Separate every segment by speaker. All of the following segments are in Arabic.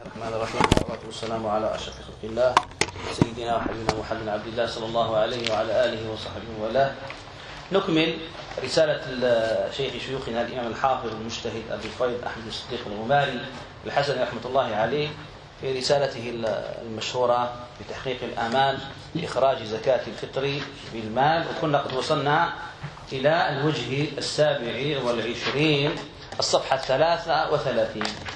Speaker 1: الرحمن الرحيم. والصلاة والسلام على أشرف خلق الله سيدنا وحبيبنا محمد عبد الله صلى الله عليه وعلى آله وصحبه وله نكمل رسالة شيخ شيوخنا الإمام الحافظ المجتهد أبي الفيض أحمد الصديق الغماري الحسن رحمة الله عليه في رسالته المشهورة بتحقيق الآمال لإخراج زكاة الفطر بالمال. وكنا قد وصلنا إلى الوجه السابع والعشرين الصفحة الثلاثة وثلاثين.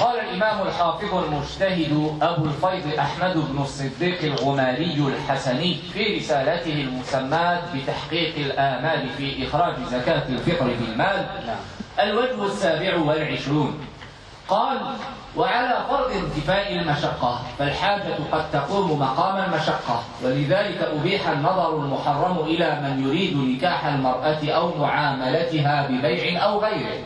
Speaker 2: قال الإمام الحافظ المجتهد أبو الفيض أحمد بن الصديق الغماري الحسني في رسالته المسماة بتحقيق الآمال في إخراج زكاة الفطر بالمال
Speaker 1: نعم.
Speaker 2: الوجه السابع والعشرون. قال وعلى فرض انتفاء المشقة فالحاجة قد تقوم مقام المشقة ولذلك أبيح النظر المحرم إلى من يريد نكاح المرأة أو معاملتها ببيع أو غيره.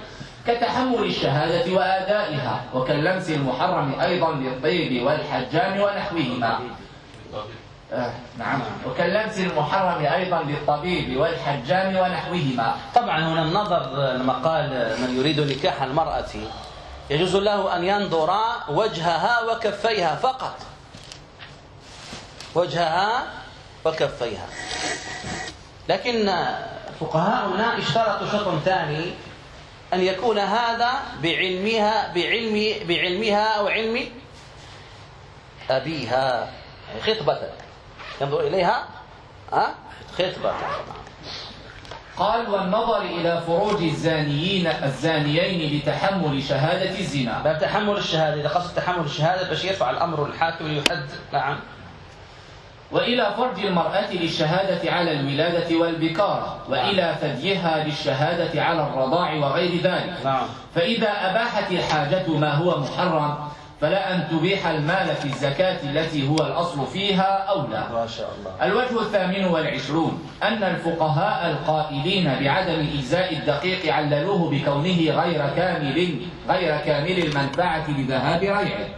Speaker 2: كتحمل الشهادة وآدائها وكاللمس المحرم أيضا للطيب والحجام ونحوهما. آه نعم. وكاللمس المحرم أيضا للطبيب والحجام ونحوهما.
Speaker 1: طبعا هنا النظر لما قال من يريد نكاح المرأة يجوز له أن ينظر وجهها وكفيها فقط. وجهها وكفيها. لكن فقهاؤنا اشترطوا شرط ثاني أن يكون هذا بعلمها بعلم بعلمها وعلم أبيها. يعني خطبة. ينظر إليها ها؟ خطبة.
Speaker 2: قال والنظر إلى فروج الزانيين الزانيين لتحمل شهادة الزنا.
Speaker 1: باب تحمل الشهادة. إذا قصد تحمل الشهادة باش يرفع الأمر الحاكم ليحد. نعم.
Speaker 2: وإلى فرج المرأة للشهادة على الولادة والبكارة وإلى ثديها للشهادة على الرضاع وغير ذلك.
Speaker 1: نعم.
Speaker 2: فإذا أباحت الحاجة ما هو محرم فلا أن تبيح المال في الزكاة التي هو الأصل فيها أولى
Speaker 1: ما شاء الله.
Speaker 2: الوجه الثامن والعشرون أن الفقهاء القائلين بعدم إجزاء الدقيق عللوه بكونه غير كامل غير كامل المنفعة لذهاب ريعه.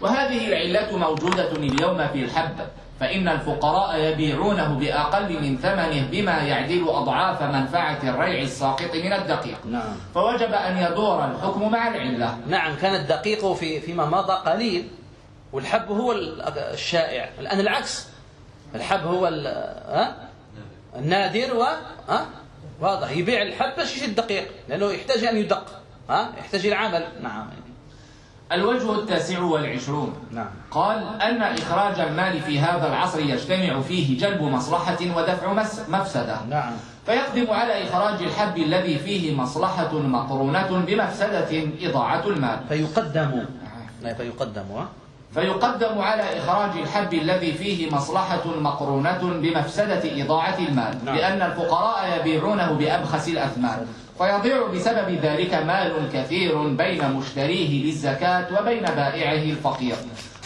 Speaker 2: وهذه العلة موجودة اليوم في الحب. فإن الفقراء يبيعونه بأقل من ثمنه بما يعدل أضعاف منفعة الريع الساقط من الدقيق.
Speaker 1: نعم.
Speaker 2: فوجب أن يدور الحكم مع العلة.
Speaker 1: نعم كان الدقيق في فيما مضى قليل والحب هو الشائع. الآن العكس. الحب هو النادر و واضح. يبيع الحب باش يشد الدقيق لأنه يحتاج أن يدق ها؟ يحتاج إلى عمل. نعم.
Speaker 2: الوجه التاسع والعشرون.
Speaker 1: نعم.
Speaker 2: قال أن إخراج المال في هذا العصر يجتمع فيه جلب مصلحة ودفع مفسدة.
Speaker 1: نعم.
Speaker 2: فيقدم على إخراج الحب الذي فيه مصلحة مقرونة بمفسدة إضاعة المال.
Speaker 1: فيقدم. لا فيقدم
Speaker 2: فيقدم على إخراج الحب الذي فيه مصلحة مقرونة بمفسدة إضاعة المال.
Speaker 1: نعم.
Speaker 2: لأن الفقراء يبيعونه بأبخس الأثمان فيضيع بسبب ذلك مال كثير بين مشتريه للزكاة وبين بائعه الفقير.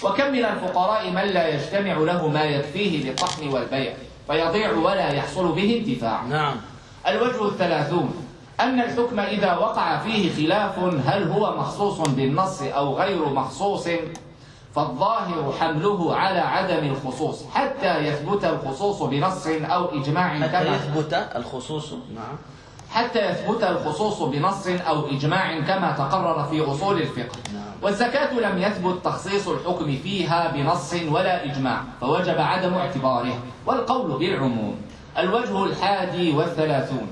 Speaker 2: وكم من الفقراء من لا يجتمع له ما يكفيه للطحن والبيع فيضيع ولا يحصل به انتفاع.
Speaker 1: نعم.
Speaker 2: الوجه الثلاثون أن الحكم إذا وقع فيه خلاف هل هو مخصوص بالنص أو غير مخصوص؟ فالظاهر حمله على عدم الخصوص حتى يثبت الخصوص بنص أو إجماع
Speaker 1: حتى
Speaker 2: كما
Speaker 1: يثبت الخصوص. نعم.
Speaker 2: حتى يثبت الخصوص بنص أو إجماع كما تقرر في أصول الفقه. والزكاة لم يثبت تخصيص الحكم فيها بنص ولا إجماع فوجب عدم اعتباره. والقول بالعموم. الوجه الحادي والثلاثون.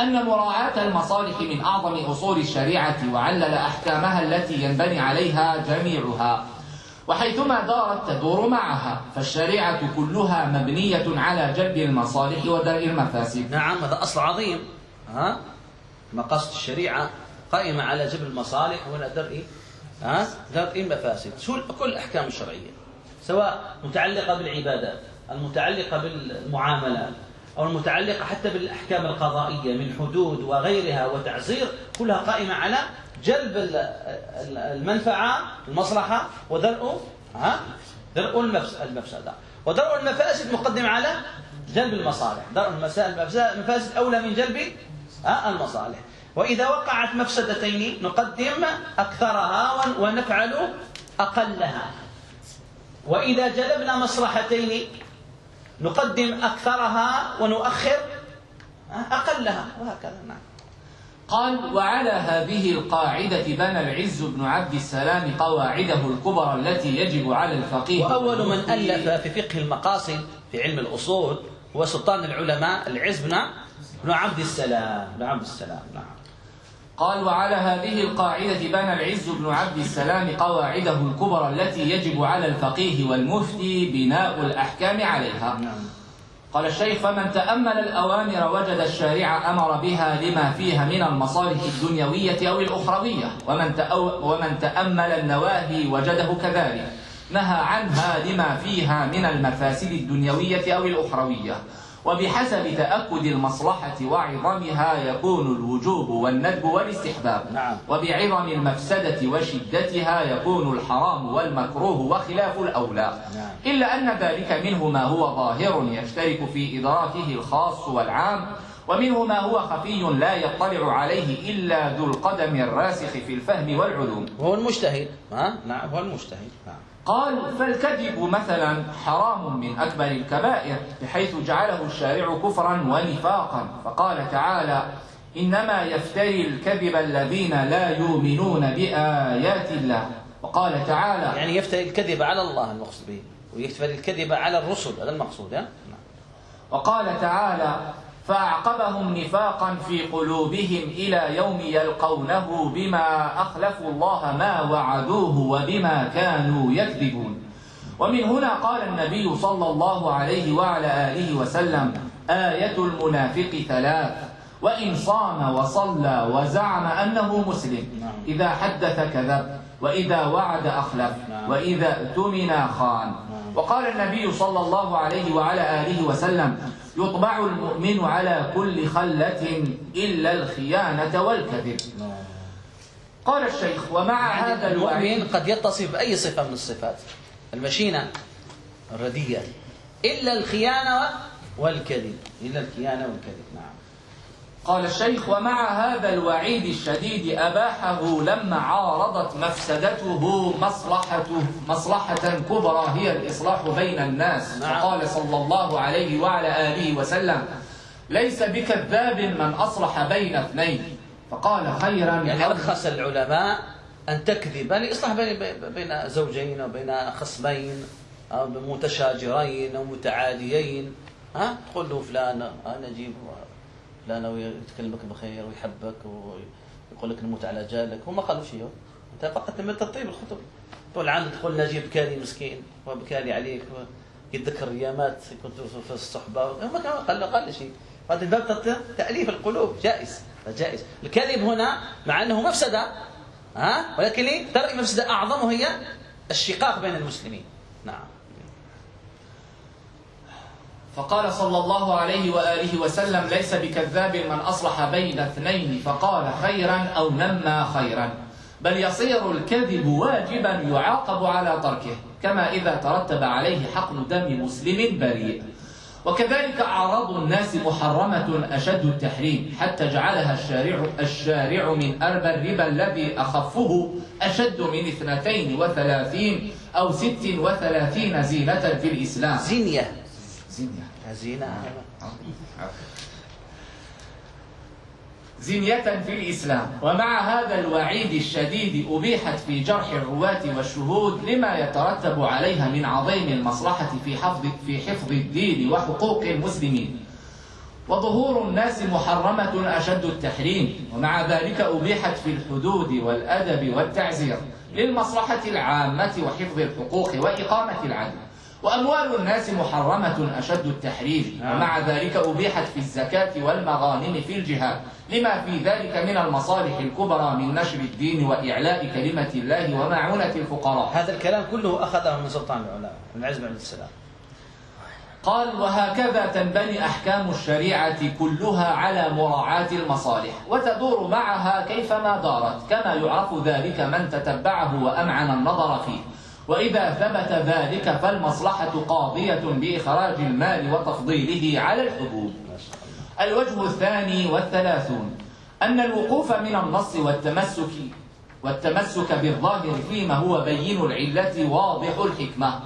Speaker 2: أن مراعاة المصالح من أعظم أصول الشريعة وعلل أحكامها التي ينبني عليها جميعها. وحيثما دارت تدور معها فالشريعة كلها مبنية على جلب المصالح ودرء المفاسد.
Speaker 1: نعم هذا أصل عظيم. ها؟ مقاصد الشريعة قائمة على جبر المصالح ولا درء ها؟ درء المفاسد. كل الأحكام الشرعية سواء متعلقة بالعبادات المتعلقة بالمعاملات أو المتعلقة حتى بالأحكام القضائية من حدود وغيرها وتعزير كلها قائمة على جلب ال- ال- المنفعة المصلحة ودرء ها؟ درء المفس- المفسدة. ودرء المفاسد مقدم على جلب المصالح. درء المفاسد أولى من جلب المصالح. وإذا وقعت مفسدتين نقدم أكثرها ون- ونفعل أقلها. وإذا جلبنا مصلحتين نقدم أكثرها ونؤخر ها، أقلها. وهكذا نعم.
Speaker 2: قال وعلى هذه القاعدة بنى العز بن عبد السلام قواعده الكبرى التي يجب على الفقيه
Speaker 1: وأول من ألف في فقه المقاصد في علم الأصول هو سلطان العلماء العز بن بن عبد السلام بن عبد السلام نعم.
Speaker 2: قال وعلى هذه القاعدة بنى العز بن عبد السلام قواعده الكبرى التي يجب على الفقيه والمفتي بناء الأحكام عليها.
Speaker 1: نعم.
Speaker 2: قال الشيخ فمن تأمل الأوامر وجد الشارع أمر بها لما فيها من المصالح الدنيوية أو الأخروية. ومن, تأو ومن تأمل النواهي وجده كذلك. نهى عنها لما فيها من المفاسد الدنيوية أو الأخروية. وبحسب تأكد المصلحة وعظمها يكون الوجوب والندب والاستحباب.
Speaker 1: نعم.
Speaker 2: وبعظم المفسدة وشدتها يكون الحرام والمكروه وخلاف الأولى.
Speaker 1: نعم.
Speaker 2: إلا أن ذلك منه ما هو ظاهر يشترك في إدراكه الخاص والعام ومنه ما هو خفي لا يطلع عليه إلا ذو القدم الراسخ في الفهم والعلوم.
Speaker 1: وهو المجتهد ها؟ نعم هو المجتهد نعم.
Speaker 2: قال فالكذب مثلا حرام من أكبر الكبائر بحيث جعله الشارع كفرا ونفاقا. فقال تعالى إنما يفتري الكذب الذين لا يؤمنون بآيات الله. وقال تعالى
Speaker 1: يعني يفتري الكذب على الله المقصود به ويفتري الكذب على الرسل هذا المقصود ها؟ نعم.
Speaker 2: وقال تعالى فأعقبهم نفاقا في قلوبهم إلى يوم يلقونه بما أخلفوا الله ما وعدوه وبما كانوا يكذبون ومن هنا قال النبي صلى الله عليه وعلى آله وسلم آية المنافق ثلاث وإن صام وصلى وزعم أنه مسلم. إذا حدث كذب وإذا وعد أخلف. وإذا اؤتمن خان وقال النبي صلى الله عليه وعلى آله وسلم يطبع المؤمن على كل خلة إلا الخيانة والكذب. قال الشيخ ومع هذا
Speaker 1: يعني المؤمن
Speaker 2: الوعيد
Speaker 1: قد يتصف بأي صفة من الصفات؟ المشينة الردية إلا الخيانة والكذب. إلا الخيانة والكذب نعم.
Speaker 2: قال الشيخ ومع هذا الوعيد الشديد أباحه لما عارضت مفسدته مصلحته مصلحة كبرى هي الإصلاح بين الناس.
Speaker 1: نعم.
Speaker 2: فقال صلى الله عليه وعلى آله وسلم ليس بكذاب من أصلح بين اثنين. فقال خيرا
Speaker 1: يعني
Speaker 2: أو-
Speaker 1: رخص العلماء أن تكذب لإصلاح بين بين زوجين وبين خصمين أو متشاجرين أو متعاديين. ها؟ تقول له فلان أنا أجيب فلان ويتكلمك بخير ويحبك ويقول لك نموت على جالك. هو ما قالوا شيء. أنت فقط تم تطيب الخطب. تقول عنده تقول نجيب بكالي مسكين وبكالي عليك يتذكر ايامات كنت في الصحبة. ما قال قال شيء. هذا باب تأليف القلوب. جائز جائز. الكذب هنا مع أنه مفسدة ها؟ ولكن؟ ترى المفسده أعظم وهي الشقاق بين المسلمين. نعم.
Speaker 2: فقال صلى الله عليه وآله وسلم ليس بكذاب من أصلح بين اثنين فقال خيرا أو نمى خيرا. بل يصير الكذب واجبا يعاقب على تركه كما إذا ترتب عليه حقن دم مسلم بريء. وكذلك أعراض الناس محرمة أشد التحريم حتى جعلها الشارع, الشارع من أربى الربا الذي أخفه أشد من اثنتين وثلاثين أو ست وثلاثين زينة في الإسلام.
Speaker 1: زينية.
Speaker 2: زينة
Speaker 1: زينه
Speaker 2: زنية في الإسلام. ومع هذا الوعيد الشديد أبيحت في جرح الرواة والشهود لما يترتب عليها من عظيم المصلحة في حفظ في حفظ الدين وحقوق المسلمين. وظهور الناس محرمة أشد التحريم. ومع ذلك أبيحت في الحدود والأدب والتعزير للمصلحة العامة وحفظ الحقوق وإقامة العدل. وأموال الناس محرمة أشد التحريم.
Speaker 1: نعم.
Speaker 2: ومع ذلك أبيحت في الزكاة والمغانم في الجهاد. لما في ذلك من المصالح الكبرى من نشر الدين وإعلاء كلمة الله ومعونة الفقراء.
Speaker 1: هذا الكلام كله أخذه من سلطان العلماء من عز بن عبد السلام.
Speaker 2: قال وهكذا تنبني أحكام الشريعة كلها على مراعاة المصالح وتدور معها كيفما دارت كما يعرف ذلك من تتبعه وأمعن النظر فيه. وإذا ثبت ذلك فالمصلحة قاضية بإخراج المال وتفضيله على الحبوب. الوجه الثاني والثلاثون أن الوقوف من النص والتمسك والتمسك بالظاهر فيما هو بين العلة واضح الحكمة.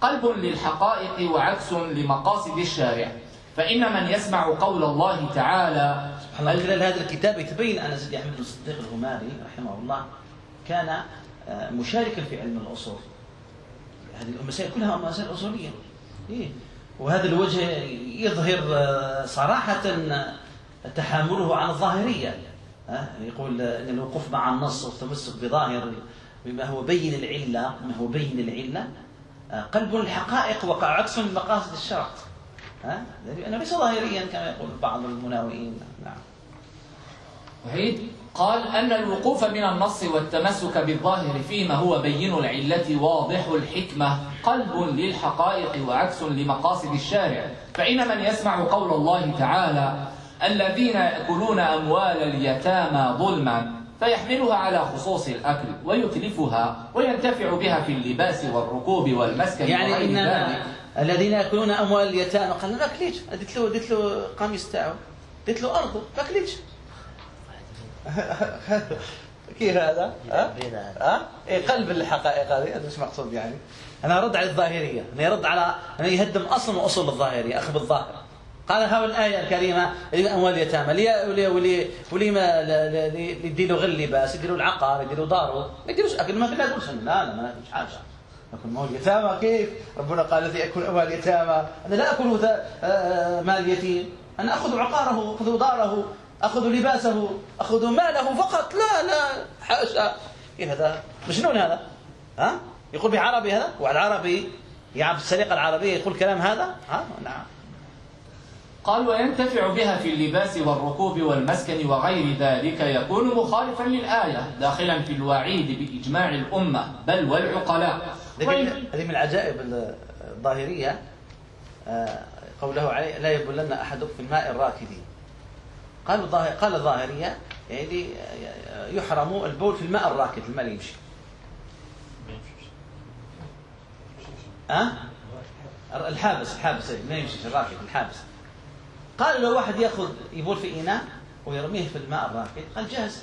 Speaker 2: قلب للحقائق وعكس لمقاصد الشارع. فإن من يسمع قول الله تعالى
Speaker 1: الله خلال هذا الكتاب يتبين أن سيدي أحمد بن الصديق الغماري رحمه الله كان آه، مشاركا في علم الأصول. هذه المسائل كلها مسائل أصولية. إيه؟ وهذا الوجه يظهر آه، صراحة تحامله عن الظاهرية. يقول أن الوقوف مع النص والتمسك بظاهر بما هو بين العلة ما هو بين العلة آه، قلب الحقائق وقع عكس مقاصد الشرع. لأنه ليس ظاهريا كما يقول بعض المناوئين. نعم.
Speaker 2: وحيد؟ قال أن الوقوف من النص والتمسك بالظاهر فيما هو بين العلة واضح الحكمة قلب للحقائق وعكس لمقاصد الشارع. فإن من يسمع قول الله تعالى الذين يأكلون أموال اليتامى ظلما فيحملها على خصوص الأكل ويتلفها وينتفع بها في اللباس والركوب والمسكن
Speaker 1: يعني إن ذلك. الذين يأكلون أموال اليتامى قال ما أكليش قلت له قميص تاعو قلت له أرضه ما أكليش كيف هذا؟ ها؟ ها؟ إيه قلب الحقائق هذه. هذا مش مقصود يعني؟ أنا أرد على الظاهرية. أنا يرد على أنا يهدم أصلا وأصول الظاهرية أخذ بالظاهر. قال ها الآية الكريمة أموال اليتامى لي ولي ولي ولي ما يديروا غير اللباس يديروا العقار يديروا داره ما يديروش أكل ما كنا نقول لا لا ما ناكلش حاجة. ناكل مال اليتامى كيف؟ ربنا قال الذي يأكل أموال اليتامى. أنا لا أكل آه، مال اليتيم. أنا أخذ عقاره أخذ داره. أخذ لباسه أخذ ماله فقط. لا لا حاشا كيف هذا؟ مجنون هذا؟ ها؟ يقول بعربي هذا؟ واحد عربي يعرف السرقة العربية يقول كلام هذا؟ ها؟ نعم.
Speaker 2: قال وينتفع بها في اللباس والركوب والمسكن وغير ذلك يكون مخالفا للآية داخلا في الوعيد بإجماع الأمة بل والعقلاء.
Speaker 1: هذه من العجائب الظاهرية. آه، قوله عليه لا يبولن أحدكم في الماء الراكد قال قال الظاهرية يعني يحرم البول في الماء الراكد الماء اللي يمشي. أه؟ الحابس الحابس ما يمشي الراكد الحابس. قال لو واحد يأخذ يبول في اناء ويرميه في الماء الراكد قال جاهز.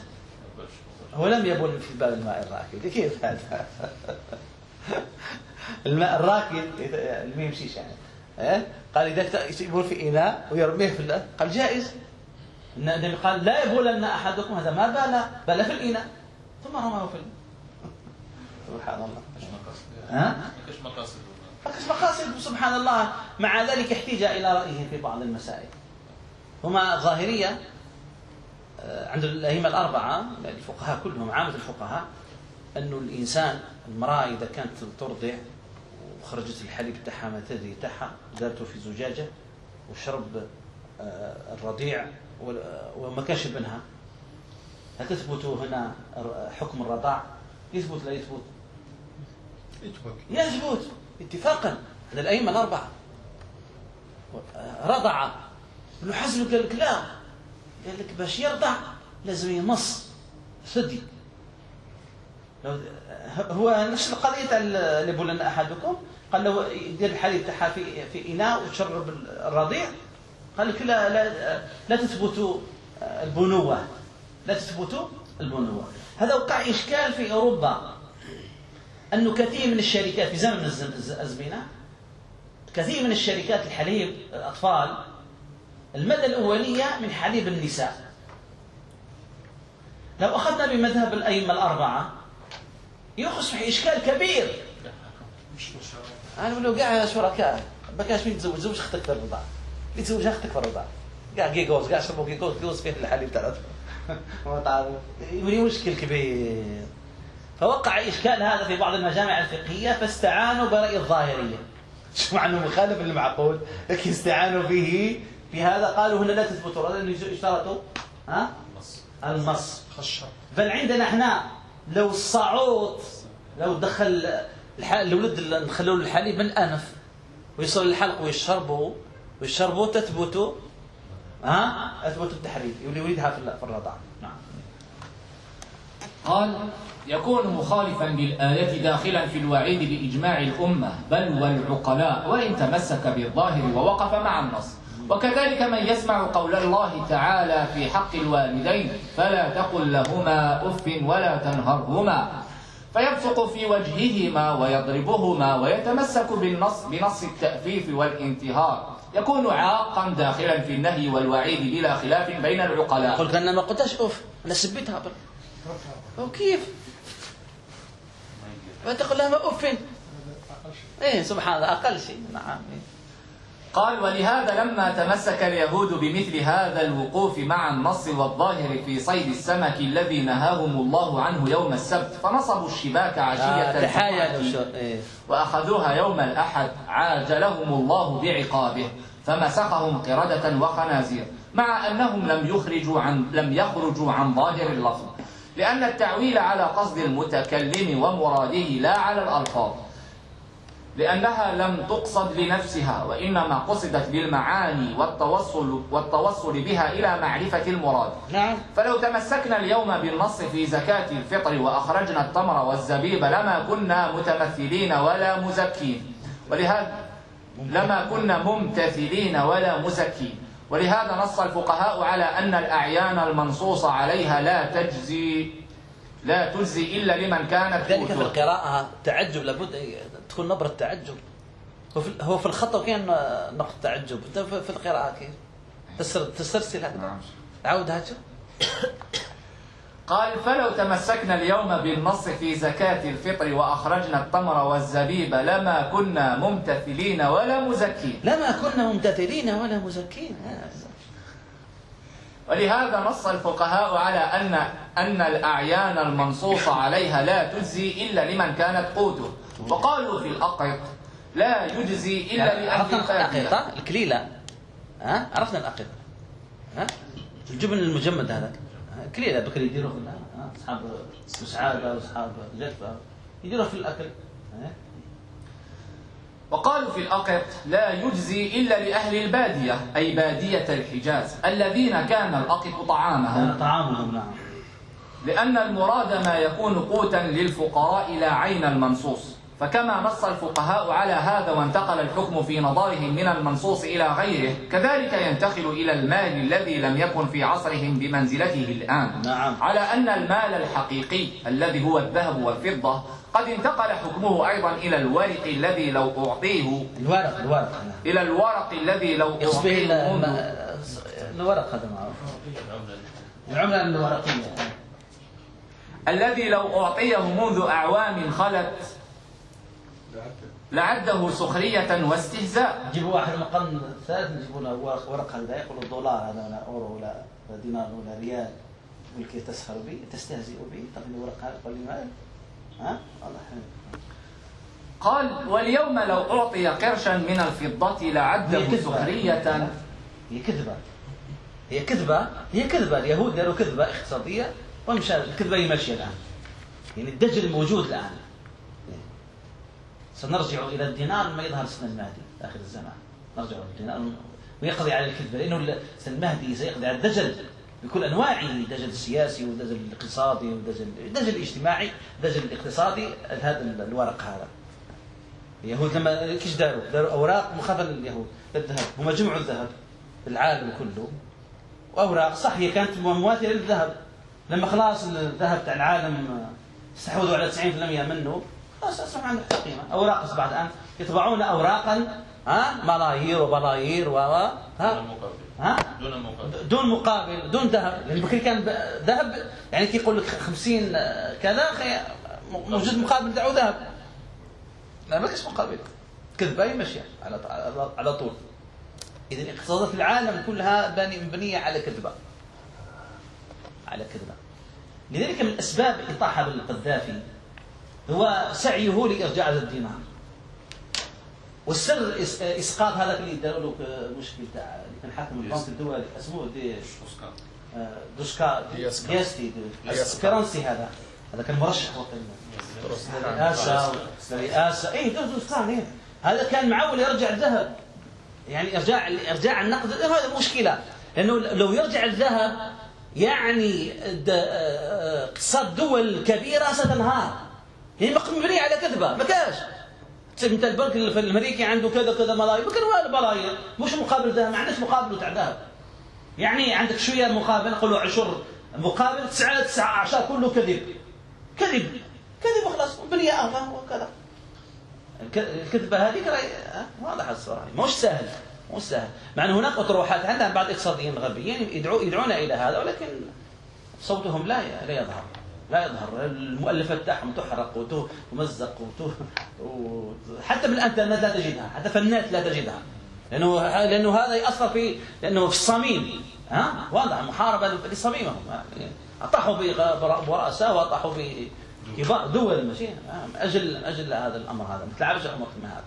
Speaker 1: هو لم يبول في باب الماء الراكد. كيف هذا؟ الماء الراكد ما يمشيش يعني؟ قال إذا يبول في اناء ويرميه في قال جائز النبي قال لا يبولن أحدكم هذا ما بال بال في الإناء. ثم رماه في سبحان الله. ها؟ مقاصد. مقاصد. سبحان الله. مع ذلك احتاج إلى رأيه في بعض المسائل. هما ظاهرية آه، عند الأئمة الأربعة الفقهاء كلهم عامة الفقهاء أنه الإنسان المرأة إذا كانت ترضع وخرجت الحليب تاعها ما تدري تاعها دارته في زجاجة وشرب آه، الرضيع وما كانش ابنها هل تثبت هنا حكم الرضاع؟ يثبت لا يثبت. يثبت. اتفاقا. عند الأئمة الأربعة. رضع. ابن حزم قال لك لا. قال لك باش يرضع لازم يمص. ثدي هو نفس القضية تاع اللي بولنا أحدكم؟ قال له يدير الحليب تاعها في في إناء وتشرب الرضيع قال لك لا لا لا تثبت البنوة. لا تثبت البنوة. هذا وقع إشكال في أوروبا. انه كثير من الشركات في زمن الازمنه كثير من الشركات الحليب الأطفال المادة الأولية من حليب النساء. لو أخذنا بمذهب الأئمة الأربعة يصبح إشكال كبير. أنا لو قاعد شركاء بكاش مين تزوج زوج أختك في الرضاعة اللي تزوج أختك في الرضاعة. قاعد جيجوز قاعد شربوا جيجوز جيجوز فيه الحليب تاع يولي مشكل كبير. فوقع إشكال هذا في بعض المجامع الفقهية فاستعانوا برأي الظاهرية. شو معنى مخالف للمعقول؟ لكن استعانوا به في هذا قالوا هنا لا تثبت لأنه اشترطوا ها؟ المص. بل عندنا إحنا لو الصعود لو دخل الولد نخلوا الحليب من الأنف ويصل الحلق ويشربوا ويشربوا تثبت ها؟ أثبت التحريم يريدها في الرضاعة. نعم.
Speaker 2: قال يكون مخالفا للآية داخلا في الوعيد بإجماع الأمة بل والعقلاء وإن تمسك بالظاهر ووقف مع النص. وكذلك من يسمع قول الله تعالى في حق الوالدين فلا تقل لهما أف ولا تنهرهما. فيبصق في وجههما ويضربهما ويتمسك بالنص بنص التأفيف والانتهار. يكون عاقا داخلا في النهي والوعيد بلا خلاف بين العقلاء
Speaker 1: لك أنا ما قلتش أوف أنا سبيتها بر وكيف؟ فتقول لها ما أوف إيه سبحان الله أقل شيء نعم إيه.
Speaker 2: قال ولهذا لما تمسك اليهود بمثل هذا الوقوف مع النص والظاهر في صيد السمك الذي نهاهم الله عنه يوم السبت فنصبوا الشباك عشية
Speaker 1: آه،
Speaker 2: الجمعة
Speaker 1: إيه.
Speaker 2: وأخذوها يوم الأحد عاجلهم الله بعقابه فمسخهم قردة وخنازير مع أنهم لم يخرجوا عن لم يخرجوا عن ظاهر اللفظ لأن التعويل على قصد المتكلم ومراده لا على الألفاظ لأنها لم تقصد لنفسها وإنما قصدت بالمعاني والتوصل والتوصل بها إلى معرفة المراد.
Speaker 1: نعم.
Speaker 2: فلو تمسكنا اليوم بالنص في زكاة الفطر وأخرجنا التمر والزبيب لما كنا متمثلين ولا مزكين. ولهذا لما كنا ممتثلين ولا مزكين. ولهذا نص الفقهاء على أن الأعيان المنصوص عليها لا تجزي لا تجزي إلا لمن كانت
Speaker 1: ذلك في. القراءة تعجب لابد تكون نبرة تعجب. هو في هو في الخط كان نقطة تعجب. أنت في القراءة كيف؟ تسر تسلسل هكذا
Speaker 2: نعم.
Speaker 1: عود هكذا
Speaker 2: قال فلو تمسكنا اليوم بالنص في زكاة الفطر وأخرجنا التمر والزبيب لما كنا ممتثلين ولا مزكين.
Speaker 1: لما كنا ممتثلين ولا مزكين.
Speaker 2: ولهذا نص الفقهاء على أن أن الأعيان المنصوص عليها لا تجزي إلا لمن كانت قوته. وقالوا في الأقط لا يجزي إلا لأهل
Speaker 1: عرفنا الأقيطة الكليلة. ها؟ عرفنا الأقيطة ها؟ الجبن المجمد هذا. كليلة بكري يديروه؟ أصحاب مسعادة وأصحاب جفة. يديروه في الأكل. ها؟
Speaker 2: وقالوا في الأقط لا يجزي إلا لأهل البادية أي بادية الحجاز الذين كان الأقط طعامهم.
Speaker 1: طعامهم نعم.
Speaker 2: لأن المراد ما يكون قوتا للفقراء لا عين المنصوص. فكما نص الفقهاء على هذا وانتقل الحكم في نظرهم من المنصوص إلى غيره كذلك ينتقل إلى المال الذي لم يكن في عصرهم بمنزلته الآن
Speaker 1: نعم.
Speaker 2: على أن المال الحقيقي الذي هو الذهب والفضة قد انتقل حكمه أيضا إلى الورق الذي لو أعطيه
Speaker 1: الورق الورق نعم.
Speaker 2: إلى الورق الذي لو أعطيه
Speaker 1: الورق هذا معروف العملة الورقية
Speaker 2: الذي لو أعطيه منذ أعوام خلت لعده سخرية واستهزاء.
Speaker 1: جيبوا واحد من القرن الثالث يجيبوا له ورق ورق هذا يقولوا دولار هذا ولا أورو ولا دينار ولا ريال. يقول كيف تسخر به تستهزئ به طب الورق هذا قال لي مال؟ ها؟ والله.
Speaker 2: قال واليوم لو أعطي قرشا من الفضة لعده. سخرية.
Speaker 1: هي كذبة. هي كذبة هي كذبة. اليهود داروا كذبة اقتصادية ومشى الكذبة هي ماشية الآن. يعني الدجل موجود الآن. سنرجع إلى الدينار لما يظهر سن المهدي آخر الزمان. نرجع إلى الدينار. ويقضي على الكذبة. لأنه سن المهدي سيقضي على الدجل بكل أنواعه. الدجل السياسي والدجل الاقتصادي والدجل الدجل الاجتماعي الدجل الاقتصادي هذا الورق هذا. اليهود لما كيش داروا؟ داروا أوراق مخافة لليهود. للذهب هم جمعوا الذهب. العالم كله. وأوراق صح هي كانت مماثله للذهب. لما خلاص الذهب تاع العالم استحوذوا على 90% منه أصبح عندك قيمه أوراق اصبحت الان يطبعون اوراقا ها؟ ملايير وبلايير و و- ها؟
Speaker 3: مقابل.
Speaker 1: ها؟
Speaker 3: دون مقابل.
Speaker 1: دون مقابل دون ذهب. لأن بكري كان ذهب يعني كي يقول لك 50 كذا خي- موجود مقابل دعوة ذهب. لا ما كاش مقابل؟ كذبة هي ماشيه على على- طول. اذا اقتصادات العالم كلها مبنية على كذبة. على كذبة. لذلك من أسباب اطاحه بالقذافي هو سعيه لإرجاع هذا الدينار والسر إسقاط هذاك اللي داروا له مشكل تاع اللي كان حاكم البنك الدولي اسمه دي آه، دوشكا. دياستي
Speaker 4: دياسكا.
Speaker 1: الفرنسي هذا. هذا كان مرشح وقتها للرئاسه للرئاسه اي دوشكا إيه. هذا كان معول يرجع الذهب. يعني ارجاع إرجاع النقد. هذا مشكلة. لأنه لو يرجع الذهب يعني آه، اقتصاد دول كبيره ستنهار. يعني مبنيه على كذبة ما كاش. أنت البنك الأمريكي عنده كذا كذا ملايين ما كان والو ملايين. مش مقابل ذهب ما عندناش مقابله تاع ذهب. يعني عندك شوية مقابل نقولوا عشر مقابل تسعة تسعة عشر كله كذب. كذب كذب وخلاص بنية أغلى وكذا. الك- الكذبة هذيك راهي ها، واضحة الصراحة. مش سهل مو سهل. مع أن هناك أطروحات عندنا بعض اقتصاديين غربيين يدعو يدعون إلى هذا ولكن صوتهم لا لا يظهر. لا يظهر. المؤلفات تاعهم تحرق وتمزق حتى بالانترنت لا تجدها. حتى في النت لا تجدها. لأنه لأنه هذا يأثر في لأنه في الصميم. ها؟ واضح. محاربة لصميمهم. أطاحوا برؤساء وأطاحوا بكبار دول ماشي أجل أجل هذا الأمر هذا. ما تلعبش الامر هذا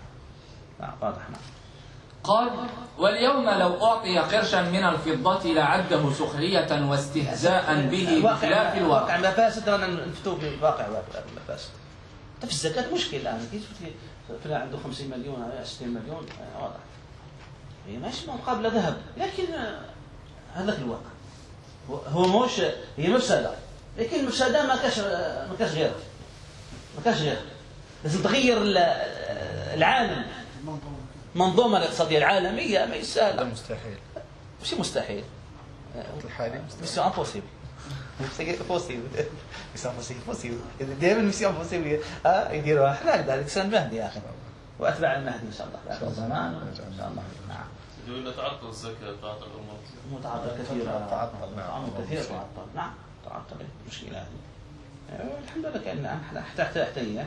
Speaker 1: واضح. نعم.
Speaker 2: قال واليوم لو أعطي قرشا من الفضة لعده سخرية واستهزاء به بخلاف الواقع.
Speaker 1: واقع. مفاسد رانا نفتو بواقع مفاسد في الزكاة مشكلة الآن. فلان عنده 50 مليون 60 مليون؟ واضح. هي ماشي مقابلة ذهب. لكن هذاك الواقع. هو مش هي مفسدة. لكن المفسدة ما كاش ما كاش غيرها. ما كاش غيرها. لازم تغير العالم. المنظومة الاقتصادية العالمية ما سهلة
Speaker 3: مستحيل.
Speaker 1: مش مستحيل.
Speaker 3: الحالي
Speaker 1: مستحيل. impossible possible possible possible دائما mission possible آه يديروها إحنا هكذا الانسان المهدي يا أخي. واتباع المهدي إن شاء الله. اخر الزمان إن شاء الله. نعم.
Speaker 4: يقول تعطل الزكاة تعطل الأمور.
Speaker 1: متعطل كثير تعطل نعم. كثير تعطل. نعم. تعطل. مشكلة هذه. الحمد لله كأن حتى حتى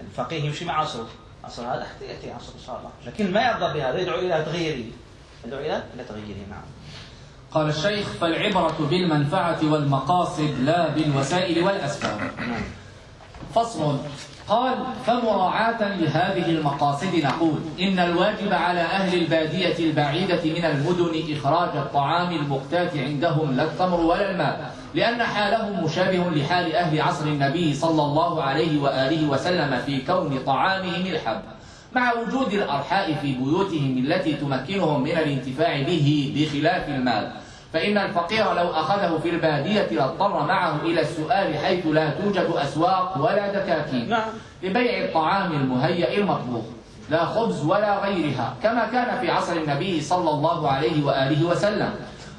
Speaker 1: الفقيه يمشي مع عصره عصر هذا حتى يأتي عصر إن شاء الله. لكن ما يرضى بهذا. يدعو إلى تغييره يدعو إلى إلى تغييره نعم.
Speaker 2: قال الشيخ فالعبرة بالمنفعة والمقاصد لا بالوسائل والأسباب. نعم. فصل. قال فمراعاة لهذه المقاصد نقول إن الواجب على أهل البادية البعيدة من المدن إخراج الطعام المقتات عندهم لا التمر ولا الماء لأن حالهم مشابه لحال أهل عصر النبي صلى الله عليه وآله وسلم في كون طعامهم الحب مع وجود الأرحاء في بيوتهم التي تمكنهم من الانتفاع به بخلاف المال. فإن الفقير لو أخذه في البادية لاضطر معه إلى السؤال حيث لا توجد أسواق ولا دكاكين نعم. لبيع الطعام المهيأ المطبوخ لا خبز ولا غيرها كما كان في عصر النبي صلى الله عليه وآله وسلم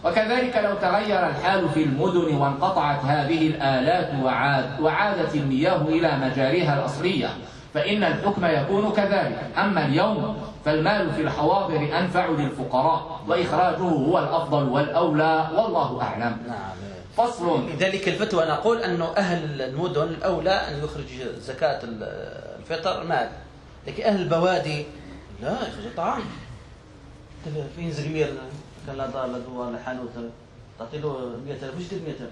Speaker 2: وكذلك لو تغير الحال في المدن وانقطعت هذه الآلات وعاد وعادت المياه إلى مجاريها الأصلية فإن الحكم يكون كذلك أما اليوم فالمال في الحواضر أنفع للفقراء وإخراجه هو الأفضل والأولى والله أعلم. نعم.
Speaker 1: فصل. لذلك الفتوى نقول أنه أهل المدن الأولى أن يخرج زكاة الفطر مال لكن أهل البوادي لا يخرج طعام. في زقمير كان لا دار لا دوار لا حانوت تعطي له 100000 وش يدير 100000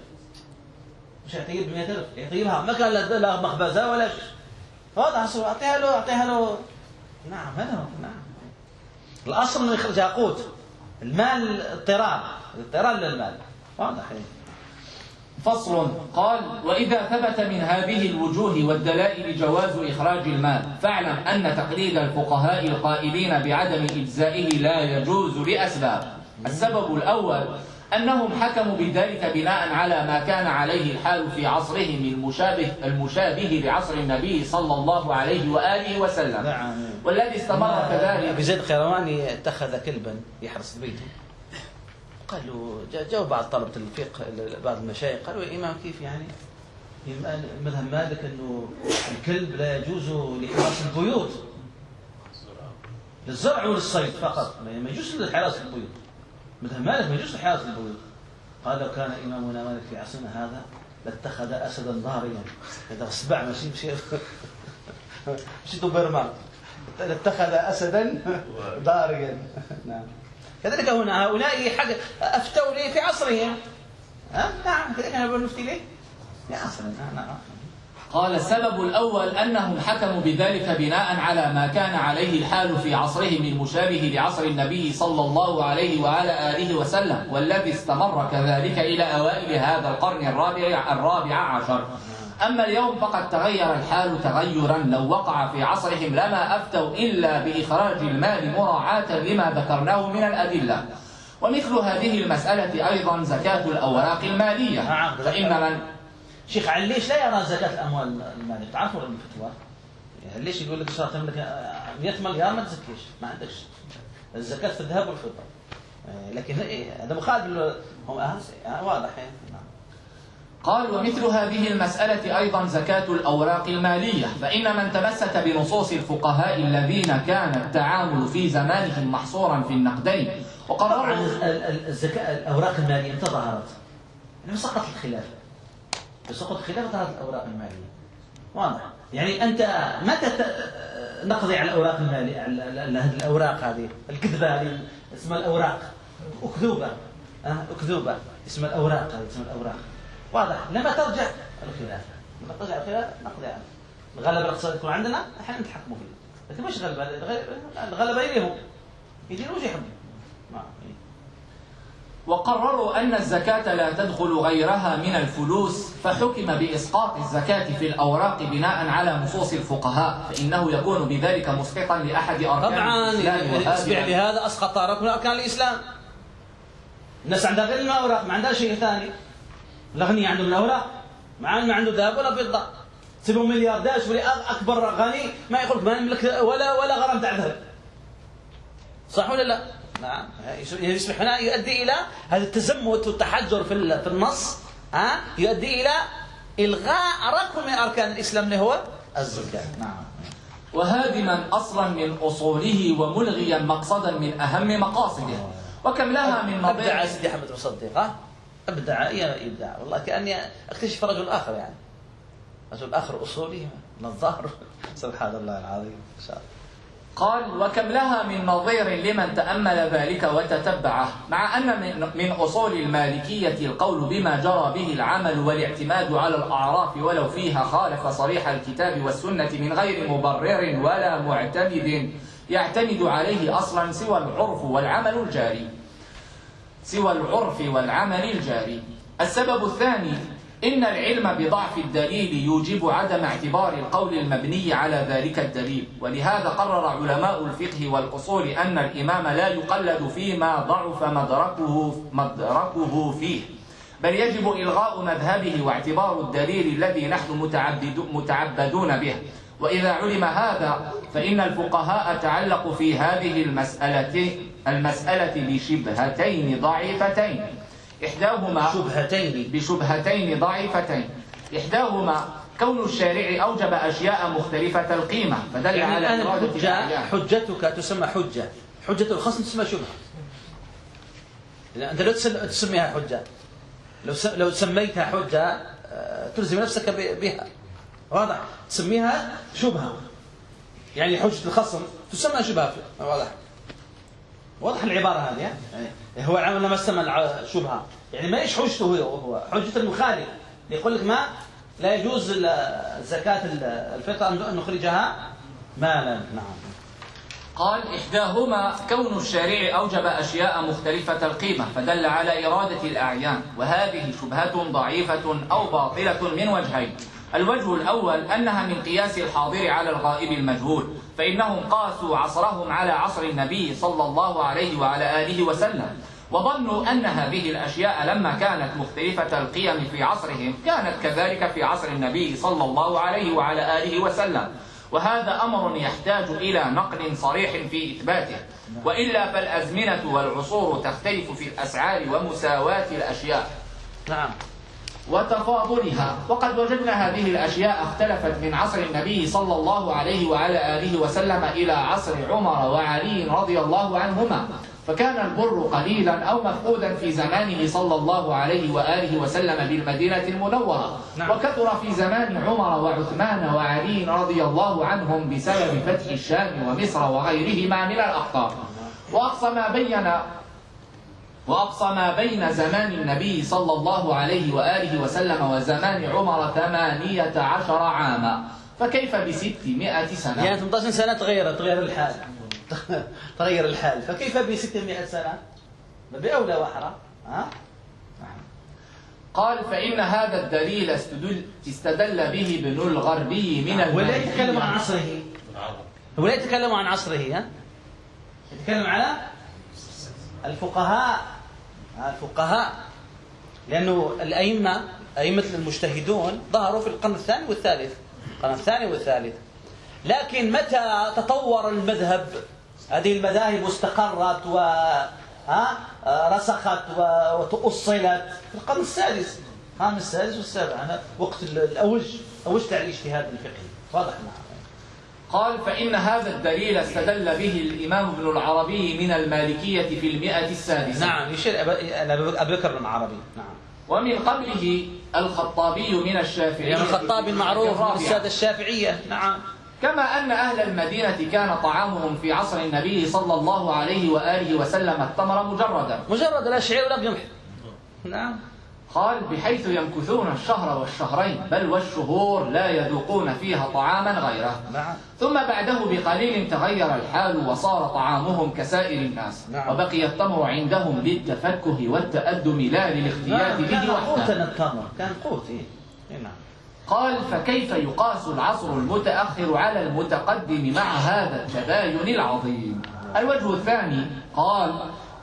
Speaker 1: مش يعطيه ب 100000 يعطيها ما كان لا مخبزة ولا شيء. هذا أعطيها له أعطيها له نعم هذا هو نعم. الأصل انه يخرج قوت المال اضطرار اضطرار للمال. واضح.
Speaker 2: فصل قال وإذا ثبت من هذه الوجوه والدلائل جواز إخراج المال فاعلم أن تقليد الفقهاء القائلين بعدم إجزائه لا يجوز لأسباب. السبب الأول أنهم حكموا بذلك بناء على ما كان عليه الحال في عصرهم المشابه المشابه لعصر النبي صلى الله عليه وآله وسلم. نعم. والذي استمر كذلك.
Speaker 1: أبي زيد القيرواني اتخذ كلبا يحرس بيته. قالوا جاءوا بعض طلبة الفقه بعض المشايخ قالوا يا إمام كيف يعني؟ مذهب مالك أنه الكلب لا يجوز لحراس البيوت. للزرع وللصيد فقط ما يجوز لحراس البيوت. مثل مالك ما يجوز حياة البيوت. قال لو كان إمامنا مالك في عصرنا هذا لاتخذ أسدا ضاريا إذا أصبع ماشي مشي مشي دوبرمان لاتخذ أسدا ضاريا نعم. كذلك هنا هؤلاء حاجة أفتوا لي في عصرهم ها؟ نعم كذلك أنا نفتي ليه؟ في عصرنا نعم
Speaker 2: قال السبب الأول أنهم حكموا بذلك بناء على ما كان عليه الحال في عصرهم المشابه لعصر النبي صلى الله عليه وعلى آله وسلم والذي استمر كذلك إلى أوائل هذا القرن الرابع الرابع عشر. أما اليوم فقد تغير الحال تغيرا. لو وقع في عصرهم لما أفتوا إلا بإخراج المال مراعاة لما ذكرناه من الأدلة. ومثل هذه المسألة أيضا زكاة الأوراق المالية. نعم. فإن من
Speaker 1: شيخ عليش لا يرى زكاة الأموال المالية؟ تعرفوا الفتوى يعني ليش يقول لك صار تملك 100 مليار؟ ما تزكيش. ما عندكش. الزكاة في الذهب والفضة. آه، لكن هذا مخالف هم واضح. نعم
Speaker 2: قال ومثل هذه المسألة أيضا زكاة الأوراق المالية فإن من تمسك بنصوص الفقهاء الذين كان التعامل في زمانهم محصورا في النقدين وقرروا
Speaker 1: ال- ال- الزكاة الأوراق المالية متى ظهرت؟ يعني سقط الخلاف. بسقط الخلاف ظهرت الأوراق المالية. واضح. يعني أنت متى نقضي على الأوراق المالية على هذه الأوراق هذه؟ الكذبة هذه اسمها الأوراق. أكذوبة. أه؟ أكذوبة. اسمها الأوراق هذه اسمها الأوراق. واضح. لما ترجع الخلاف لما ترجع الخلاف نقضي عنه الغلبة الاقتصادية تكون عندنا إحنا نتحكموا فيه. لكن مش غلبة الغلبة إليهم يديروا وش يحبوا نعم
Speaker 2: وقرروا أن الزكاة لا تدخل غيرها من الفلوس فحكم بإسقاط الزكاة في الأوراق بناء على نصوص الفقهاء فإنه يكون بذلك مسقطا لأحد أركان
Speaker 1: طبعا.
Speaker 2: الإسلام
Speaker 1: اسمع
Speaker 2: وهذه
Speaker 1: لهذا اسقط ركن من أركان الإسلام. الناس عندها غير الاوراق ما عندها شيء ثاني. الاغنياء عندهم الاوراق مع ما عنده ذهب ولا فضة. تسيبه ملياردير شوف لي أكبر غني ما يقول لك ما يملك ولا ولا غرام تاع ذهب. صح ولا لا؟ نعم. يصبح هنا يؤدي إلى هذا التزمت والتحجر في ال- في النص ها؟ يؤدي إلى إلغاء ركن من أركان الإسلام اللي هو الزكاة. نعم.
Speaker 2: وهادما أصلا من أصوله وملغيا مقصدا من أهم مقاصده. وكم لها من نظير
Speaker 1: سيدي أحمد مصدق ها؟ أبدع يا ابداع والله كأني أكتشف رجل آخر يعني. رجل آخر أصولي من الظهر سبحان الله العظيم إن شاء الله.
Speaker 2: قال وكم لها من نظير لمن تأمل ذلك وتتبعه مع أن من, من أصول المالكية القول بما جرى به العمل والاعتماد على الأعراف ولو فيها خالف صريح الكتاب والسنة من غير مبرر ولا معتمد يعتمد عليه أصلا سوى العرف والعمل الجاري. سوى العرف والعمل الجاري. السبب الثاني إن العلم بضعف الدليل يوجب عدم اعتبار القول المبني على ذلك الدليل. ولهذا قرر علماء الفقه والأصول أن الإمام لا يقلد فيما ضعف مدركه, مدركه فيه. بل يجب إلغاء مذهبه واعتبار الدليل الذي نحن متعبد متعبدون به. وإذا علم هذا فإن الفقهاء تعلقوا في هذه المسألة المسألة بشبهتين ضعيفتين. إحداهما
Speaker 1: شبهتين
Speaker 2: بشبهتين ضعيفتين. إحداهما كون الشارع أوجب أشياء مختلفة القيمة فدل
Speaker 1: يعني
Speaker 2: على
Speaker 1: الحجة
Speaker 2: الأعيان.
Speaker 1: حجتك تسمى حجة. حجة الخصم تسمى أنت لو تسل- تسميها حجة. لو لو سميتها حجة آه، تلزم نفسك بها. واضح؟ تسميها شبهة. يعني حجة الخصم تسمى شبهة. واضح؟ واضح العبارة هذه؟ يعني هو العمل لما سمى الع- شبهة. يعني ما إيش حجته هو؟ حجة المخالف. يقول لك ما؟ لا يجوز ال- الفطر ان نخرجها مالا. نعم.
Speaker 2: قال إحداهما كون الشارع أوجب أشياء مختلفة القيمة فدل على إرادة الأعيان وهذه شبهة ضعيفة أو باطلة من وجهين. الوجه الأول أنها من قياس الحاضر على الغائب المجهول. فإنهم قاسوا عصرهم على عصر النبي صلى الله عليه وعلى آله وسلم. وظنوا أن هذه الأشياء لما كانت مختلفة القيم في عصرهم كانت كذلك في عصر النبي صلى الله عليه وعلى آله وسلم. وهذا أمر يحتاج إلى نقل صريح في إثباته. وإلا فالأزمنة والعصور تختلف في الأسعار ومساواة الأشياء.
Speaker 1: نعم.
Speaker 2: وتفاضلها. وقد وجدنا هذه الأشياء اختلفت من عصر النبي صلى الله عليه وعلى آله وسلم إلى عصر عمر وعلي رضي الله عنهما. فكان البر قليلا أو مفقودا في زمانه صلى الله عليه وآله وسلم بالمدينة المنورة.
Speaker 1: نعم.
Speaker 2: وكثر في زمان عمر وعثمان وعلي رضي الله عنهم بسبب فتح الشام ومصر وغيرهما من الأقطار وأقصى ما بين وأقصى ما بين زمان النبي صلى الله عليه وآله وسلم وزمان عمر ثمانية عشر عاما. فكيف بستمائة سنة؟
Speaker 1: يعني 18 سنة تغيرت تغير الحال. تغير الحال. فكيف ب 600 سنة؟ بأولى وأحرى. ها؟
Speaker 2: قال فإن هذا الدليل استدل, استدل به ابن الغربي من
Speaker 1: ولا يتكلم عن
Speaker 2: المالكية
Speaker 1: عصره. ولا يتكلم عن عصره ها؟ يتكلم على الفقهاء الفقهاء لأنه الأئمة أئمة المجتهدون ظهروا في القرن الثاني والثالث القرن الثاني والثالث. لكن متى تطور المذهب؟ هذه المذاهب استقرت و ها رسخت وتؤصلت. في القرن السادس خامس سادس والسابع وقت ال- الأوج أوج على الاجتهاد الفقهي واضح نعم
Speaker 2: قال فإن هذا الدليل استدل به الإمام ابن العربي من المالكية في المئة السادسة.
Speaker 1: نعم يشير أبي بكر العربي. نعم.
Speaker 2: ومن قبله الخطابي من الشافعية.
Speaker 1: يعني الخطاب المعروف من. السادة الشافعية. نعم.
Speaker 2: كما أن أهل المدينة كان طعامهم في عصر النبي صلى الله عليه وآله وسلم التمر مجردا.
Speaker 1: مجرد لا شعير ولا قمح نعم.
Speaker 2: قال بحيث يمكثون الشهر والشهرين بل والشهور لا يذوقون فيها طعاما غيره.
Speaker 1: نعم.
Speaker 2: ثم بعده بقليل تغير الحال وصار طعامهم كسائر الناس.
Speaker 1: نعم.
Speaker 2: وبقي التمر عندهم للتفكه والتأدم لا للاختلاف
Speaker 1: نعم كان
Speaker 2: به وحده.
Speaker 1: التمر كان قوت إيه. إيه نعم.
Speaker 2: قال فكيف يقاس العصر المتأخر على المتقدم مع هذا التباين العظيم؟ الوجه الثاني قال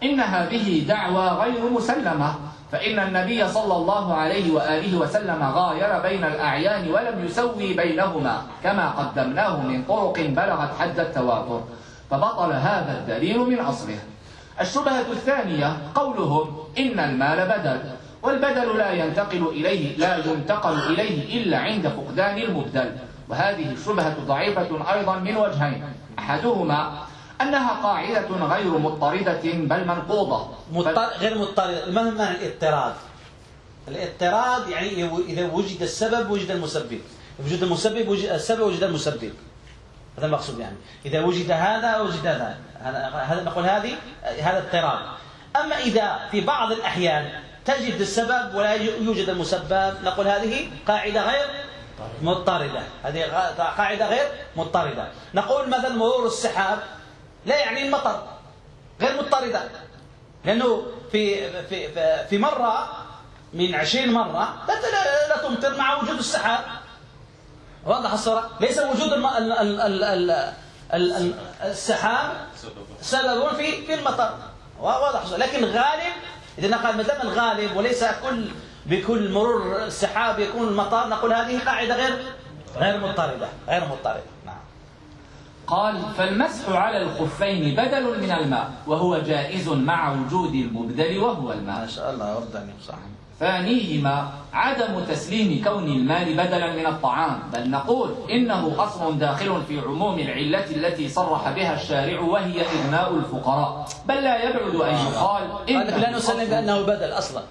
Speaker 2: إن هذه دعوى غير مسلمة. فإن النبي صلى الله عليه وآله وسلم غاير بين الأعيان ولم يسوي بينهما كما قدمناه من طرق بلغت حد التواتر. فبطل هذا الدليل من أصله. الشبهة الثانية قولهم إن المال بدل والبدل لا ينتقل إليه لا ينتقل إليه إلا عند فقدان المبدل. وهذه الشبهة ضعيفة أيضا من وجهين أحدهما أنها قاعدة غير مضطردة بل منقوضة.
Speaker 1: مضطر غير مضطرد. ما معنى الاضطراد. الاضطراد يعني إذا وجد السبب وجد المسبب. وجد المسبب وجد السبب وجد المسبب. هذا المقصود يعني. إذا وجد هذا وجد هذا. هذا هذا نقول هذه هذا اضطراد. أما إذا في بعض الأحيان تجد السبب ولا يوجد المسبب نقول هذه قاعدة غير مضطردة. هذه قاعدة غير مضطردة. نقول مثلا مرور السحاب. لا يعني المطر غير مضطردة. لأنه في في في- مرة من عشرين مرة لا تمطر مع وجود السحاب. واضح الصورة؟ ليس وجود الم... ال... ال... ال... ال... ال... ال... السحاب سبب في في المطر. واضح الصورة. لكن غالب إذا نقول ما دام الغالب وليس كل بكل مرور السحاب يكون المطر نقول هذه قاعدة غير غير مضطردة غير مضطردة.
Speaker 2: قال فالمسح على الخفين بدل من الماء وهو جائز مع وجود المبدل وهو
Speaker 1: ما
Speaker 2: الماء
Speaker 1: شاء الله وردني صح
Speaker 2: ثانيهما عدم تسليم كون المال بدلا من الطعام. بل نقول إنه أصل داخل في عموم العلة التي صرح بها الشارع وهي إغناء الفقراء. بل لا يبعد أن يقال
Speaker 1: قال لك لا نسلم بأنه بدل أصلا.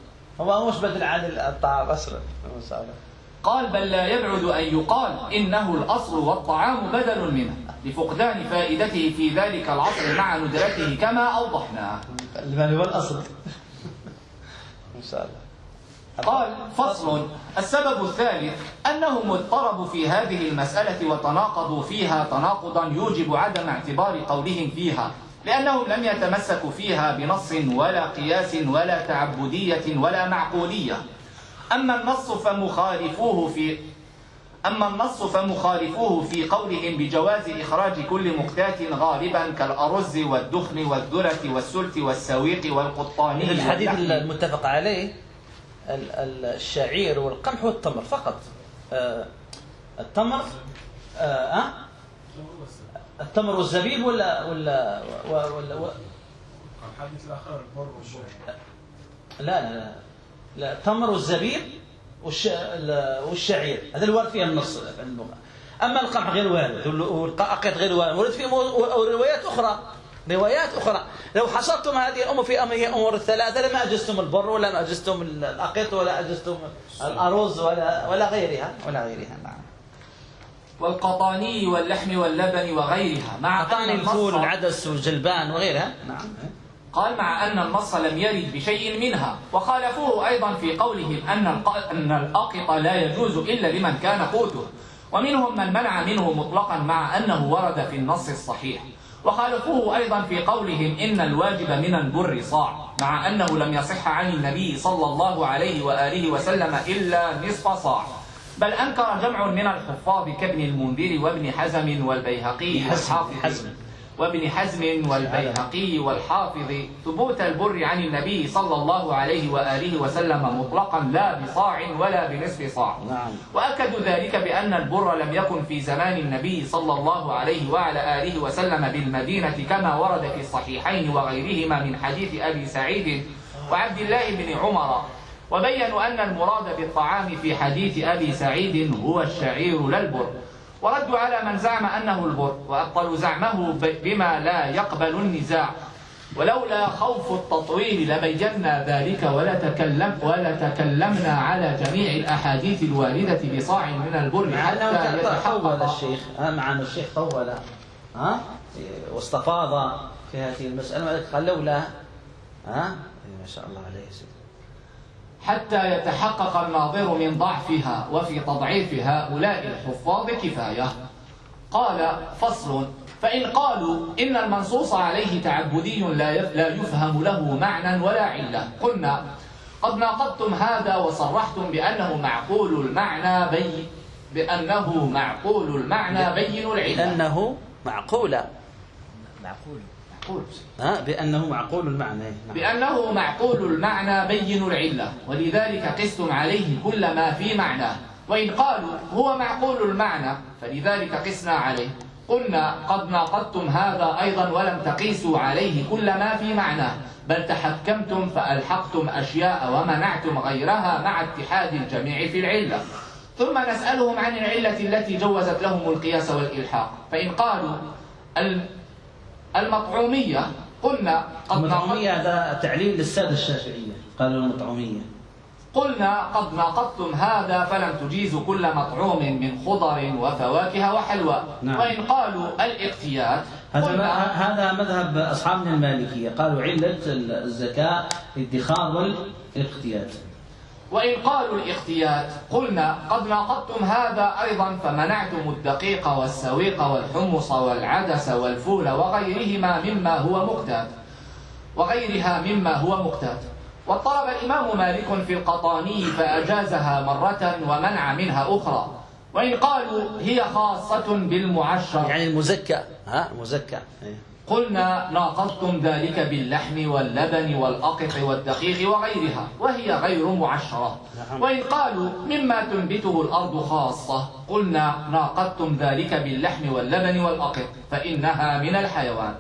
Speaker 1: هو مش بدل عن الطعام أصلا. ما
Speaker 2: قال بل لا يبعد أن يقال إنه الأصل والطعام بدل منه لفقدان فائدته في ذلك العصر مع ندرته كما أوضحنا.
Speaker 1: المال هو الأصل ما شاء الله
Speaker 2: قال فصل. السبب الثالث أنهم اضطربوا في هذه المسألة وتناقضوا فيها تناقضا يوجب عدم اعتبار قولهم فيها لأنهم لم يتمسكوا فيها بنص ولا قياس ولا تعبدية ولا معقولية. أما النص فمخالفوه في أما النص فمخالفوه في قولهم بجواز إخراج كل مقتات غالبا كالأرز والدخن والذرة والسلت والسويق
Speaker 1: الحديث
Speaker 2: واللحم.
Speaker 1: المتفق عليه ال- ال- الشعير والقمح والتمر فقط آه، التمر آه آه؟ التمر والزبيب ولا ولا ولا, ولا
Speaker 3: الحديث الآخر البر والشعير
Speaker 1: لا لا لا لا التمر والزبيب والش... ال- والشعير. هذا الوارد فيها النص في اللغة أما القمح غير وارد وال- والقاقيط غير وارد. ورد فيه مو- روايات أخرى. روايات أخرى. لو حصرتم هذه الأمور في هي أمور الثلاثة لما أجزتم البر ولا ما أجزتم الأقيط ولا أجزتم الأرز ولا ولا غيرها ولا غيرها. نعم.
Speaker 2: والقطاني واللحم واللبن وغيرها مع أن
Speaker 1: أعطاني الفول والعدس والجلبان وغيرها. نعم.
Speaker 2: قال مع أن النص لم يرد بشيء منها وخالفوه أيضا في قولهم أن أن الأقط لا يجوز إلا لمن كان قوته. ومنهم من منع منه مطلقا مع أنه ورد في النص الصحيح. وخالفوه أيضا في قولهم إن الواجب من البر صاع مع أنه لم يصح عن النبي صلى الله عليه وآله وسلم إلا نصف صاع. بل أنكر جمع من الحفاظ كابن المنذر وابن حزم والبيهقي والحافظ.
Speaker 1: حزم.
Speaker 2: وابن حزم والبيهقي والحافظ ثبوت البر عن النبي صلى الله عليه وآله وسلم مطلقا لا بصاع ولا بنصف صاع.
Speaker 1: نعم.
Speaker 2: وأكدوا ذلك بأن البر لم يكن في زمان النبي صلى الله عليه وعلى آله وسلم بالمدينة كما ورد في الصحيحين وغيرهما من حديث أبي سعيد وعبد الله بن عمر. وبينوا أن المراد بالطعام في حديث أبي سعيد هو الشعير لا البر وردوا على من زعم أنه البر وأبطلوا زعمه بما لا يقبل النزاع. ولولا خوف التطويل لبينا ذلك ولا تكلم ولا تكلمنا على جميع الأحاديث الواردة بصاع من البر حتى يتحقق.
Speaker 1: الشيخ ها مع ان الشيخ طول ها واستفاض في هذه المسألة. وذلك قال لولا ها إيه، ما شاء الله عليه سيدي.
Speaker 2: حتى يتحقق الناظر من ضعفها وفي تضعيف هؤلاء الحفاظ كفاية. قال فصل. فإن قالوا إن المنصوص عليه تعبدي لا يف- لا يفهم له معنى ولا علة. قلنا قد ناقضتم هذا وصرحتم بأنه معقول المعنى بي بأنه معقول المعنى بين العلة.
Speaker 1: لأنه معقولا
Speaker 2: معقول.
Speaker 1: ها؟ بأنه معقول المعنى. نعم.
Speaker 2: بأنه معقول المعنى بين العلة ولذلك قستم عليه كل ما في معناه وإن قالوا هو معقول المعنى فلذلك قسنا عليه. قلنا قد ناقضتم هذا أيضا ولم تقيسوا عليه كل ما في معناه بل تحكمتم فألحقتم أشياء ومنعتم غيرها مع اتحاد الجميع في العلة. ثم نسألهم عن العلة التي جوزت لهم القياس والإلحاق. فإن قالوا المطعومية. قلنا قد
Speaker 1: المطعومية هذا تعليل للسادة الشافعية. قالوا المطعومية.
Speaker 2: قلنا قد ناقضتم هذا فلم تجيزوا كل مطعوم من خضر وفواكه وحلوى.
Speaker 1: نعم.
Speaker 2: وإن قالوا الاقتيات
Speaker 1: هذا
Speaker 2: قلنا
Speaker 1: هذا مذهب أصحابنا المالكية. قالوا علة الزكاة الادخار والإقتياد.
Speaker 2: وإن قالوا الاختيات قلنا قد ناقضتم هذا أيضا فمنعتم الدقيق والسويق والحمص والعدس والفول وغيرهما مما هو مقتات. وغيرها مما هو مقتات. واضطرب الإمام مالك في القطاني فأجازها مرة ومنع منها أخرى. وإن قالوا هي خاصة بالمعشر.
Speaker 1: يعني المزكى ها المزكى. إيه.
Speaker 2: قلنا ناقضتم ذلك باللحم واللبن والأقط والدقيق وغيرها وهي غير معشرة.
Speaker 1: نعم.
Speaker 2: وإن قالوا مما تنبته الأرض خاصة قلنا ناقضتم ذلك باللحم واللبن والأقط فإنها من الحيوان.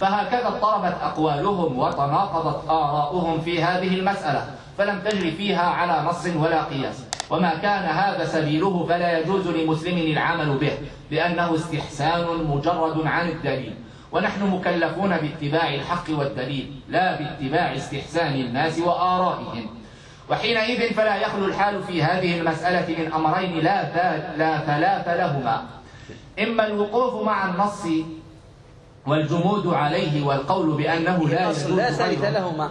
Speaker 2: فهكذا اضطربت أقوالهم وتناقضت آراؤهم في هذه المسألة فلم تجر فيها على نص ولا قياس. وما كان هذا سبيله فلا يجوز لمسلم العمل به لأنه استحسان مجرد عن الدليل. ونحن مكلفون باتباع الحق والدليل لا باتباع استحسان الناس وآرائهم. وحينئذ فلا يخلو الحال في هذه المسألة من أمرين لا, لا ثلاث لهما. إما الوقوف مع النص والجمود عليه والقول بأنه لا يجوز
Speaker 1: لا ثالث. لهما.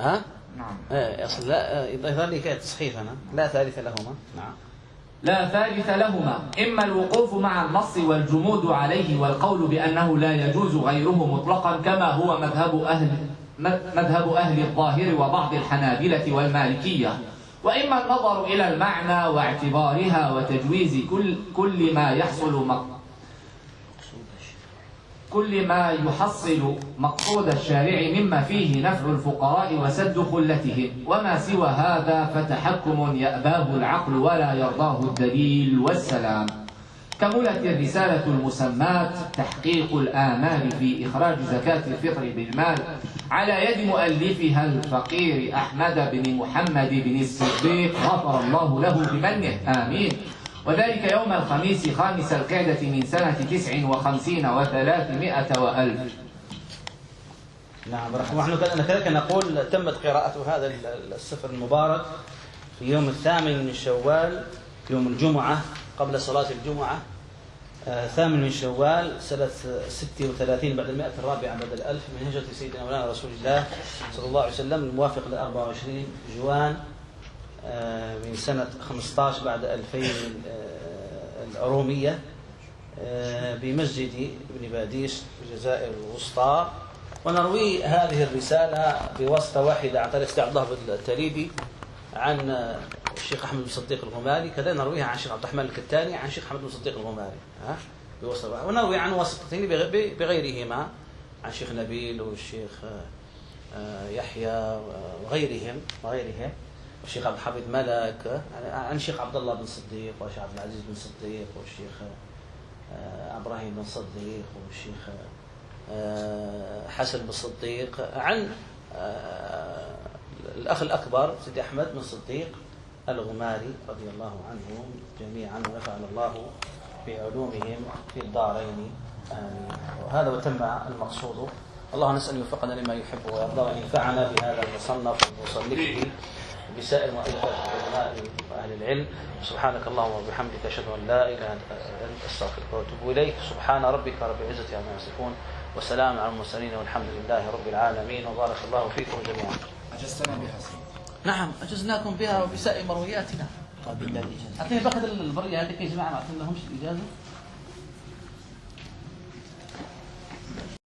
Speaker 1: ها؟
Speaker 2: نعم.
Speaker 1: إيه، أصل لا يظهر لي تصحيح أنا لا ثالث لهما. نعم.
Speaker 2: لا ثالث لهما. إما الوقوف مع النص والجمود عليه والقول بأنه لا يجوز غيره مطلقا كما هو مذهب أهل مذهب أهل الظاهر وبعض الحنابلة والمالكية. وإما النظر إلى المعنى واعتبارها وتجويز كل كل ما يحصل كل ما يحصل مقصود الشارع مما فيه نفع الفقراء وسد خلتهم. وما سوى هذا فتحكم يأباه العقل ولا يرضاه الدليل والسلام. كملت الرسالة المسماة تحقيق الآمال في إخراج زكاة الفطر بالمال على يد مؤلفها الفقير أحمد بن محمد بن الصديق غفر الله له بمنه. آمين. وذلك يوم الخميس خامس القعدة من سنة تسع وخمسين وثلاثمائة وألف.
Speaker 1: نعم ونحن كذلك نقول تمت قراءة هذا السفر المبارك في يوم الثامن من شوال يوم الجمعة قبل صلاة الجمعة. آه، ثامن من شوال سنة 36 بعد المائة الرابعة بعد الألف من هجرة سيدنا مولانا رسول الله صلى الله عليه وسلم الموافق ل 24 جوان. من سنة 15 بعد 2000 آه، الأرومية آه، بمسجد ابن باديس في الجزائر الوسطى. ونروي هذه الرسالة بواسطة واحدة عن طريق عبد الله التريبي عن آه، الشيخ أحمد بن صديق الغماري. كذا نرويها عن الشيخ عبد الرحمن الكتاني عن الشيخ أحمد بن صديق الغماري ها؟ بواسطة. ونروي عن واسطتين بغ- بغيرهما عن الشيخ نبيل والشيخ آه، آه، يحيى وغيرهم وغيرهم. والشيخ عبد الحميد ملك عن الشيخ عبد الله بن صديق والشيخ عبد العزيز بن صديق والشيخ آه، إبراهيم بن صديق والشيخ آه، حسن بن صديق عن آه، الأخ الأكبر سيدي أحمد بن صديق الغماري رضي الله عنهم جميعا ونفعنا الله بعلومهم في الدارين. آمين. وهذا وتم المقصود. الله نسأل أن يوفقنا لما يحب ويرضى وأن ينفعنا بهذا المصنف ومصنفه وبسائر مؤلفات العلماء وأهل العلم سبحانك اللهم وبحمدك أشهد أن لا إله إلا أنت أستغفرك وأتوب إليك. سبحان ربك رب العزة عما يصفون وسلام على المرسلين والحمد لله رب العالمين وبارك الله فيكم جميعا.
Speaker 5: أجزتنا بها سيدي.
Speaker 1: نعم أجزناكم بها وبسائر مروياتنا.
Speaker 5: طيب. بالله الإجازة
Speaker 1: أعطيني بقى البرية هذه يا جماعة ما أعطيناهمش الإجازة